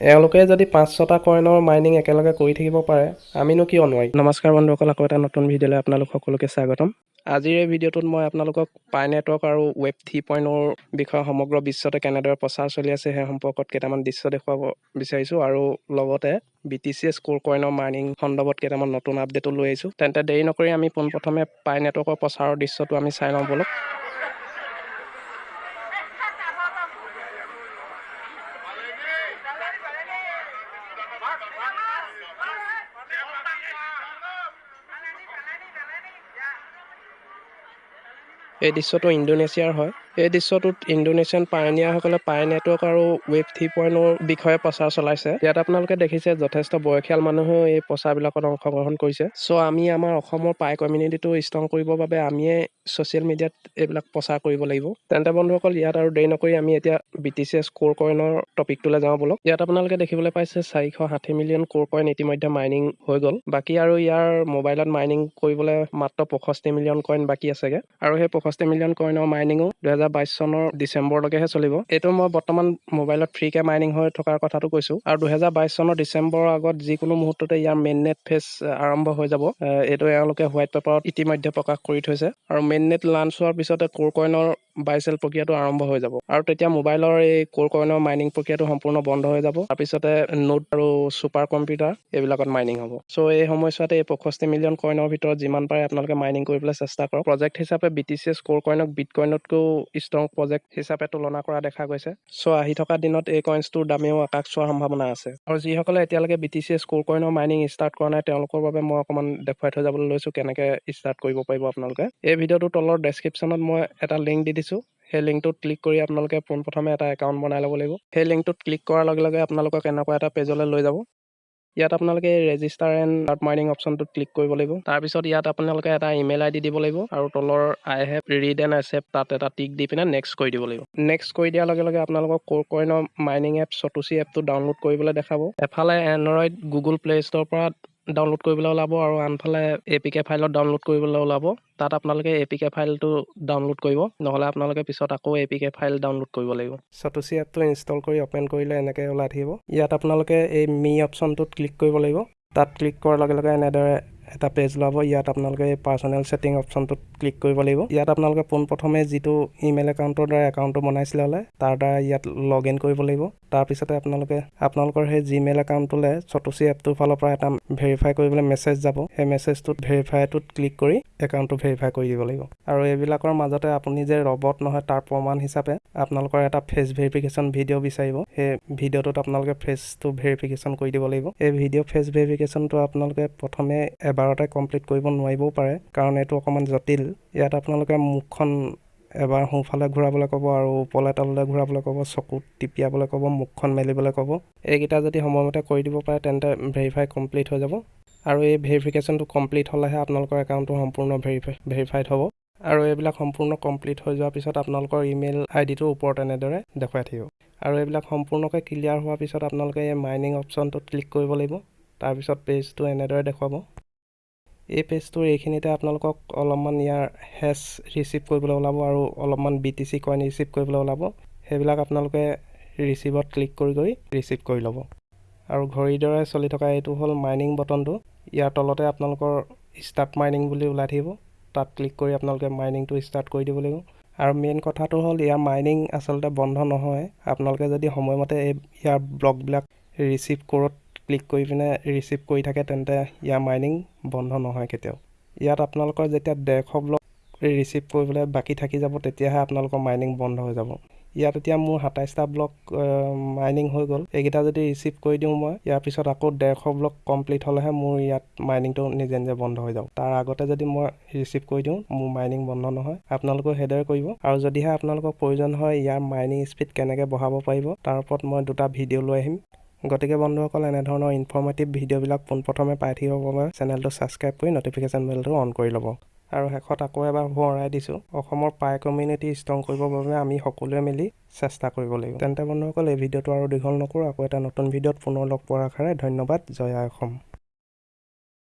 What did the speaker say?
এওঁলোকে যদি পাঁচ ছটা কইনৰ মাইনিং একেলগে কৰি থাকিব পাৰে আমিনো কিয় নোৱাৰিম? নমস্কাৰ বন্ধুসকল আকৌ এটা নতুন ভিডিঅ'লৈ আপোনালোক সকলোকে স্বাগতম। আজিৰ এই ভিডিঅ'টোত মই আপোনালোকক পাই নেটৱৰ্ক আৰু ৱেব থ্ৰী পইণ্টৰ বিষয়ে সমগ্ৰ বিশ্বতে কেনেদৰে প্ৰচাৰ চলি আছে সেই সম্পৰ্কত কেইটামান দৃশ্য দেখুৱাব বিচাৰিছোঁ আৰু লগতে বি টি চি এছ কোৰ কইনৰ মাইনিং সন্দৰ্ভত কেইটামান নতুন আপডেটো লৈ আহিছোঁ। তেন্তে দেৰি নকৰি আমি পোনপ্ৰথমে পাই নেটৱৰ্কৰ প্ৰচাৰৰ দৃশ্যটো আমি চাই লওঁ বলক। এই দৃশ্যটো ইণ্ডোনেছিয়াৰ হয়। এই দৃশ্যটোত ইণ্ডোনেছিয়ান পায়নিয়াৰসকলে পাই নেটৱৰ্ক আৰু ৱেব থ্ৰী পইণ্টৰ বিষয়ে প্ৰচাৰ চলাইছে। ইয়াত আপোনালোকে দেখিছে যথেষ্ট বয়সীয়াল মানুহেও এই প্ৰচাৰবিলাকত অংশগ্ৰহণ কৰিছে। চ' আমি আমাৰ অসমৰ পাই কমিউনিটিটো ষ্ট্ৰং কৰিবৰ বাবে আমিয়ে ছ'চিয়েল মিডিয়াত এইবিলাক প্ৰচাৰ কৰিব লাগিব। তেন্তে বন্ধুসকল ইয়াত আৰু দেৰি নকৰি আমি এতিয়া বি টি চি এছ কোৰ কইনৰ টপিকটোলৈ যাওঁ বলক। ইয়াত আপোনালোকে দেখিবলৈ পাইছে চাৰিশ ষাঠি মিলিয়ন কোৰ কইন ইতিমধ্যে মাইনিং হৈ গ'ল। বাকী আৰু ইয়াৰ মোবাইলত মাইনিং কৰিবলৈ মাত্ৰ পঁয়ষষ্ঠি মিলিয়ন কইন বাকী আছেগে। আৰু সেই পঁয়ষষ্ঠি মিলিয়ন কইনৰ মাইনিঙো দুহেজাৰ বাইছ চনৰ ডিচেম্বৰলৈকেহে চলিব। এইটো মই বৰ্তমান মোবাইলত ফ্ৰীকে মাইনিং হৈ থকাৰ কথাটো কৈছোঁ। আৰু দুহেজাৰ বাইছ চনৰ ডিচেম্বৰৰ আগত যিকোনো মুহূৰ্ততে ইয়াৰ মেইন নেট ফেজ আৰম্ভ হৈ যাব। এইটো এওঁলোকে হোৱাইট পেপাৰত ইতিমধ্যে প্ৰকাশ কৰি থৈছে। আৰু মেইন নেট লাঞ্চ হোৱাৰ পিছতে কোৰ কইনৰ বাই চেল প্ৰক্ৰিয়াটো আৰম্ভ হৈ যাব। আৰু তেতিয়া মোবাইলৰ এই কোৰ কইনৰ মাইনিং প্ৰক্ৰিয়াটো সম্পূৰ্ণ বন্ধ হৈ যাব। তাৰপিছতে নোট আৰু ছুপাৰ কম্পিউটাৰ এইবিলাকত মাইনিং হ'ব। চ' এই সময়ছোৱাতে এই পঁয়ষষ্ঠি মিলিয়ন কইনৰ ভিতৰত যিমান পাৰে আপোনালোকে মাইনিং কৰিবলৈ চেষ্টা কৰক। প্ৰজেক্ট হিচাপে বি টি চি এছ কোৰ কইনক বিট কইনতকৈও ষ্ট্ৰং প্ৰজেক্ট হিচাপে তুলনা কৰা দেখা গৈছে। চ' আহি থকা দিনত এই কইনছটোৰ দামেও আকাশ চোৱাৰ সম্ভাৱনা আছে। আৰু যিসকলে এতিয়ালৈকে বি টি চি এছ কোৰ কইনৰ মাইনিং ষ্টাৰ্ট কৰা নাই তেওঁলোকৰ বাবে মই অকণমান দেখুৱাই থৈ যাবলৈ লৈছোঁ কেনেকৈ ষ্টাৰ্ট কৰিব পাৰিব আপোনালোকে। এই ভিডিঅ'টোৰ তলৰ ডেছক্ৰিপশ্যনত মই এটা লিংক দি দিছোঁ। সেই লিংকটোত ক্লিক কৰি আপোনালোকে পোনপ্ৰথমে এটা একাউণ্ট বনাই ল'ব লাগিব। সেই লিংকটোত ক্লিক কৰাৰ লগে লগে আপোনালোকক এনেকুৱা এটা পেজলৈ লৈ যাব। ইয়াত আপোনালোকে ৰেজিষ্টাৰ এণ্ড ষ্টাৰ্ট মাইনিং অপশ্যনটোত ক্লিক কৰিব লাগিব। তাৰপিছত ইয়াত আপোনালোকে এটা ইমেইল আই ডি দিব লাগিব আৰু তলৰ I have read and accept তাত এটা টিক দি পিনে নেক্সট কৰি দিব লাগিব। নেক্সট কৰি দিয়াৰ লগে লগে আপোনালোকক কোৰ কইনৰ মাইনিং এপ চটুচি এপটো ডাউনলোড কৰিবলৈ দেখাব। এফালে এণ্ড্ৰইড গুগল প্লে' ষ্ট'ৰৰ পৰা ডাউনলোড কৰিবলৈ ওলাব আৰু আনফালে এ পি কে ফাইলত ডাউনলোড কৰিবলৈ ওলাব। তাত আপোনালোকে এ পি কে ফাইলটো ডাউনলোড কৰিব নহ'লে আপোনালোকে পিছত আকৌ A P K file download কৰিব লাগিব। চটুচি এপটো ইনষ্টল কৰি অ'পেন কৰিলে এনেকৈ ওলাই থাকিব। ইয়াত আপোনালোকে এই মি অপশ্যনটোত ক্লিক কৰিব লাগিব। তাত ক্লিক কৰাৰ লগে লগে এনেদৰে এটা পেজ ওলাব ইয়াত আপোনালোকে এই পাৰ্চনেল ছেটিং অপশ্যনটোত ক্লিক কৰিব লাগিব। ইয়াত আপোনালোকে পোনপ্ৰথমে যিটো ইমেইল একাউণ্টৰ দ্বাৰা একাউণ্টটো বনাইছিলে হ'লে তাৰ দ্বাৰা ইয়াত লগ ইন কৰিব লাগিব। তাৰপিছতে আপোনালোকে আপোনালোকৰ সেই জিমেইল একাউণ্টটোলৈ চটুচি এপটোৰ ফালৰ পৰা এটা ভেৰিফাই কৰিবলৈ মেছেজ যাব। সেই মেছেজটোত ভেৰিফাইটোত ক্লিক কৰি একাউণ্টটো ভেৰিফাই কৰি দিব লাগিব। আৰু এইবিলাকৰ মাজতে আপুনি যে ৰবট নহয় তাৰ প্ৰমাণ হিচাপে আপোনালোকৰ এটা ফেচ ভেৰিফিকেশ্যন ভিডিঅ' বিচাৰিব। সেই ভিডিঅ'টোত আপোনালোকে ফেচটো ভেৰিফিকেশ্যন কৰি দিব লাগিব। এই ভিডিঅ' ফেচ ভেৰিফিকেশ্যনটো আপোনালোকে প্ৰথমে এবাৰতে কমপ্লিট কৰিব নোৱাৰিবও পাৰে কাৰণ এইটো অকণমান জটিল। ইয়াত আপোনালোকে মুখখন এবাৰ সোঁফালে ঘূৰাবলৈ ক'ব আৰু ওপৰলৈ তললৈ ঘূৰাবলৈ ক'ব চকুত টিপিয়াবলৈ ক'ব মুখখন মেলিবলৈ ক'ব। এইকেইটা যদি সময়মতে কৰি দিব পাৰে তেন্তে ভেৰিফাই কমপ্লিট হৈ যাব। আৰু এই ভেৰিফিকেশ্যনটো কমপ্লিট হ'লেহে আপোনালোকৰ একাউণ্টটো সম্পূৰ্ণ ভেৰিফাই ভেৰিফাইড হ'ব। আৰু এইবিলাক সম্পূৰ্ণ কমপ্লিট হৈ যোৱাৰ পিছত আপোনালোকৰ ইমেইল আই ডিটোৰ ওপৰত এনেদৰে দেখুৱাই থাকিব। আৰু এইবিলাক সম্পূৰ্ণকৈ ক্লিয়াৰ হোৱাৰ পিছত আপোনালোকে এই মাইনিং অপশ্যনটোত ক্লিক কৰিব লাগিব। তাৰপিছত পেজটো এনেদৰে দেখুৱাব। এই পেজটোৰ এইখিনিতে আপোনালোকক অলপমান ইয়াৰ হেচ ৰিচিভ কৰিবলৈ ওলাব আৰু অলপমান B T C coin receive কৰিবলৈ ওলাব। সেইবিলাক আপোনালোকে ৰিচিভত ক্লিক কৰি কৰি ৰিচিভ কৰি ল'ব। আৰু ঘড়ীৰ দৰে চলি থকা এইটো হ'ল মাইনিং বটনটো ইয়াৰ তলতে আপোনালোকৰ ষ্টাৰ্ট মাইনিং বুলি ওলাই থাকিব। তাত ক্লিক কৰি আপোনালোকে মাইনিংটো ষ্টাৰ্ট কৰি দিব লাগিব। আৰু মেইন কথাটো হ'ল ইয়াৰ মাইনিং আচলতে বন্ধ নহয়। আপোনালোকে যদি সময়মতে এই ইয়াৰ ব্লকবিলাক ৰিচিভ কৰোঁত ক্লিক কৰি পিনে ৰিচিভ কৰি থাকে তেন্তে ইয়াৰ মাইনিং বন্ধ নহয় কেতিয়াও। ইয়াত আপোনালোকৰ যেতিয়া ডেৰশ ব্লক ৰিচিভ কৰিবলৈ বাকী থাকি যাব তেতিয়াহে আপোনালোকৰ মাইনিং বন্ধ হৈ যাব। ইয়াত এতিয়া মোৰ সাতাইছটা ব্লক মাইনিং হৈ গ'ল। এইকেইটা যদি ৰিচিভ কৰি দিওঁ মই ইয়াৰ পিছত আকৌ ডেৰশ ব্লক কমপ্লিট হ'লেহে মোৰ ইয়াত মাইনিংটো নিজে নিজে বন্ধ হৈ যাব। তাৰ আগতে যদি মই ৰিচিভ কৰি দিওঁ মোৰ মাইনিং বন্ধ নহয়। আপোনালোকেও সেইদৰে কৰিব। আৰু যদিহে আপোনালোকৰ প্ৰয়োজন হয় ইয়াৰ মাইনিং স্পীড কেনেকৈ বঢ়াব পাৰিব তাৰ ওপৰত মই দুটা ভিডিঅ' লৈ আহিম। গতিকে বন্ধুসকল এনেধৰণৰ ইনফৰ্মেটিভ ভিডিঅ'বিলাক পোনপ্ৰথমে পাই থাকিবৰ বাবে চেনেলটো ছাবস্ক্ৰাইব কৰি ন'টিফিকেশ্যন বেলটো অন কৰি ল'ব। আৰু শেষত আকৌ এবাৰ সোঁৱৰাই দিছোঁ অসমৰ পাই কমিউনিটি ষ্ট্ৰং কৰিবৰ বাবে আমি সকলোৱে মিলি চেষ্টা কৰিব লাগিব। তেন্তে বন্ধুসকল এই ভিডিঅ'টো আৰু দীঘল নকৰোঁ আকৌ এটা নতুন ভিডিঅ'ত পুনৰ লগ পোৱাৰ আশাৰে ধন্যবাদ জয় অসম।